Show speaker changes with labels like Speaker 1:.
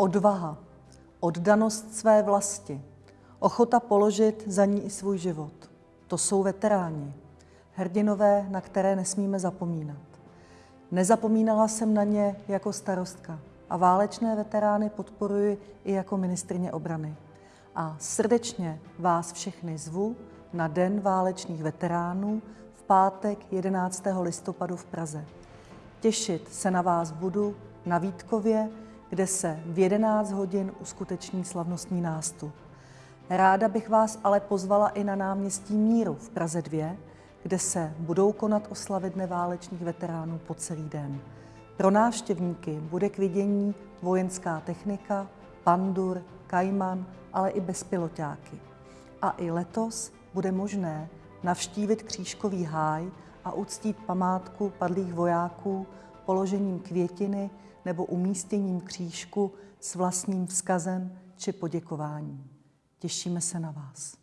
Speaker 1: Odvaha, oddanost své vlasti, ochota položit za ní i svůj život. To jsou veteráni, hrdinové, na které nesmíme zapomínat. Nezapomínala jsem na ně jako starostka a válečné veterány podporuji i jako ministrině obrany. A srdečně vás všechny zvu na Den válečných veteránů v pátek 11. listopadu v Praze. Těšit se na vás budu na Vítkově, kde se v 11 hodin uskuteční slavnostní nástup. Ráda bych vás ale pozvala i na náměstí Míru v Praze 2, kde se budou konat oslavy Dne válečných veteránů po celý den. Pro návštěvníky bude k vidění vojenská technika, pandur, kajman, ale i bezpiloťáky. A i letos bude možné navštívit křížkový háj a uctít památku padlých vojáků položením květiny nebo umístěním křížku s vlastním vzkazem či poděkováním. Těšíme se na vás.